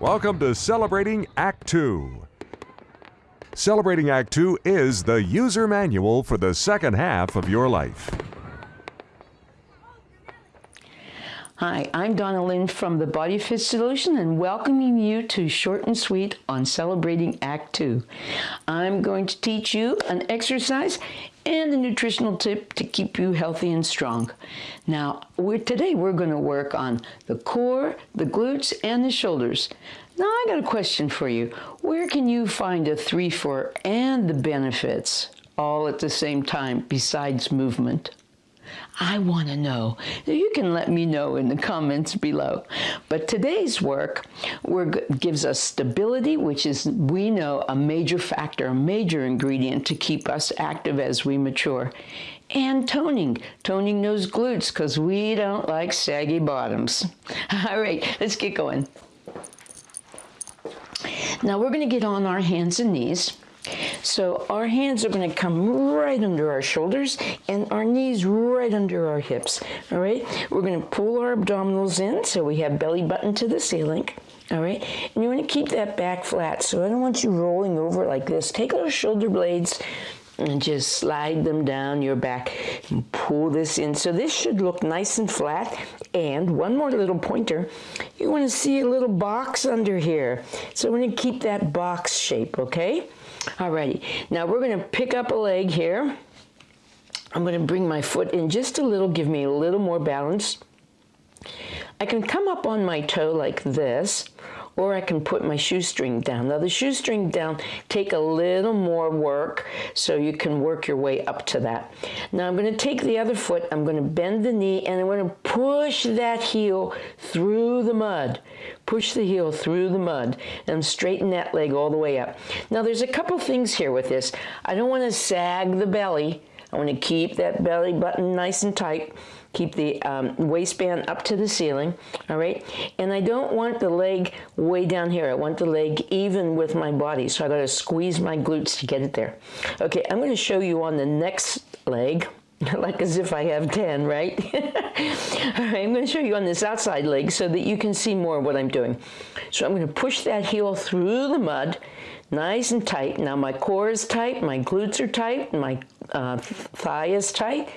Welcome to Celebrating Act 2. Celebrating Act 2 is the user manual for the second half of your life. Hi, I'm Donna Lynn from the Body Fit Solution and welcoming you to Short and Sweet on Celebrating Act 2. I'm going to teach you an exercise and a nutritional tip to keep you healthy and strong. Now, we're, today we're going to work on the core, the glutes, and the shoulders. Now, I got a question for you. Where can you find a 3-4 and the benefits all at the same time besides movement? I want to know. You can let me know in the comments below. But today's work gives us stability, which is, we know, a major factor, a major ingredient to keep us active as we mature. And toning, toning those glutes, because we don't like saggy bottoms. All right, let's get going. Now we're going to get on our hands and knees. So our hands are going to come right under our shoulders and our knees right under our hips. All right, we're going to pull our abdominals in so we have belly button to the ceiling. All right, and you want to keep that back flat. So I don't want you rolling over like this. Take those shoulder blades and just slide them down your back and pull this in. So this should look nice and flat. And one more little pointer, you want to see a little box under here. So we're going to keep that box shape, okay? Alrighty, now we're going to pick up a leg here. I'm going to bring my foot in just a little, give me a little more balance. I can come up on my toe like this, or I can put my shoestring down. Now the shoestring down take a little more work so you can work your way up to that. Now I'm going to take the other foot, I'm going to bend the knee and I'm going to push that heel through the mud. Push the heel through the mud and straighten that leg all the way up. Now there's a couple things here with this. I don't want to sag the belly. I want to keep that belly button nice and tight. Keep the um, waistband up to the ceiling, all right? And I don't want the leg way down here. I want the leg even with my body, so I gotta squeeze my glutes to get it there. Okay, I'm gonna show you on the next leg, like as if I have 10, right? All right, I'm going to show you on this outside leg so that you can see more what I'm doing. So I'm going to push that heel through the mud nice and tight. Now my core is tight, my glutes are tight, my uh, thigh is tight.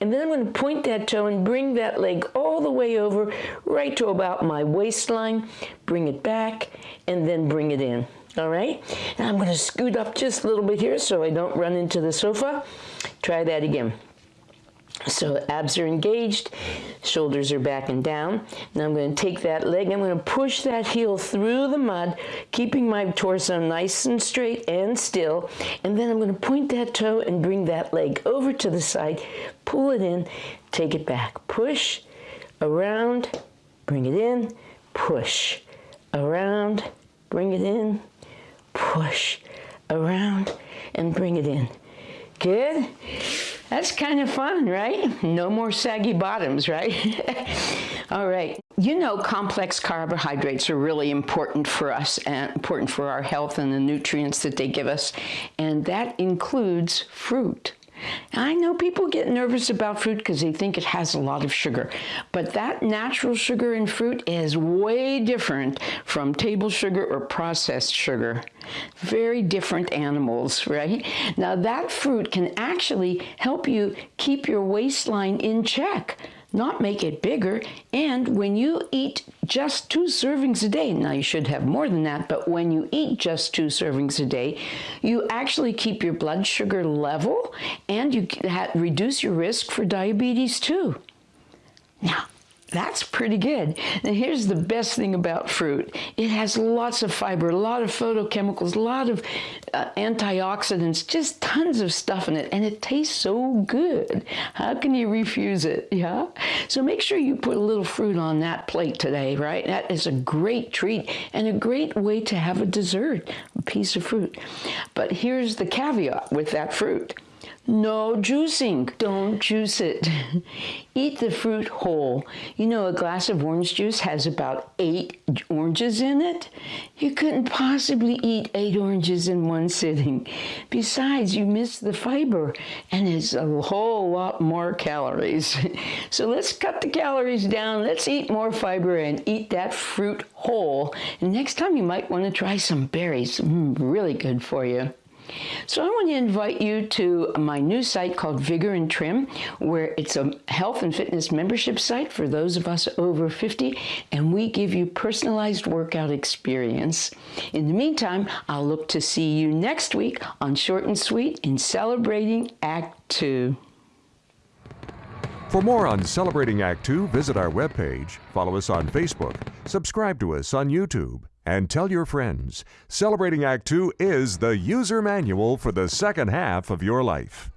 And then I'm going to point that toe and bring that leg all the way over right to about my waistline, bring it back, and then bring it in. All right, and I'm going to scoot up just a little bit here so I don't run into the sofa. Try that again. So abs are engaged, shoulders are back and down. Now I'm going to take that leg, I'm going to push that heel through the mud, keeping my torso nice and straight and still. And then I'm going to point that toe and bring that leg over to the side, pull it in, take it back. Push, around, bring it in, push, around, bring it in, push, around, and bring it in. Good? That's kind of fun, right? No more saggy bottoms, right? All right. You know complex carbohydrates are really important for us and important for our health and the nutrients that they give us. And that includes fruit. I know people get nervous about fruit because they think it has a lot of sugar, but that natural sugar in fruit is way different from table sugar or processed sugar. Very different animals, right? Now that fruit can actually help you keep your waistline in check not make it bigger. And when you eat just two servings a day, now you should have more than that, but when you eat just two servings a day, you actually keep your blood sugar level and you reduce your risk for diabetes too. Now, that's pretty good. Now here's the best thing about fruit. It has lots of fiber, a lot of phytochemicals, a lot of uh, antioxidants, just tons of stuff in it, and it tastes so good. How can you refuse it, yeah? So make sure you put a little fruit on that plate today, right? That is a great treat and a great way to have a dessert, a piece of fruit. But here's the caveat with that fruit. No juicing. Don't juice it. Eat the fruit whole. You know, a glass of orange juice has about eight oranges in it. You couldn't possibly eat eight oranges in one sitting. Besides, you miss the fiber, and it's a whole lot more calories. So let's cut the calories down. Let's eat more fiber and eat that fruit whole. And next time, you might want to try some berries. Mm, really good for you. So I want to invite you to my new site called Vigor and Trim, where it's a health and fitness membership site for those of us over 50, and we give you personalized workout experience. In the meantime, I'll look to see you next week on Short and Sweet in Celebrating Act Two. For more on Celebrating Act Two, visit our webpage, follow us on Facebook, subscribe to us on YouTube, and tell your friends. Celebrating Act Two is the user manual for the second half of your life.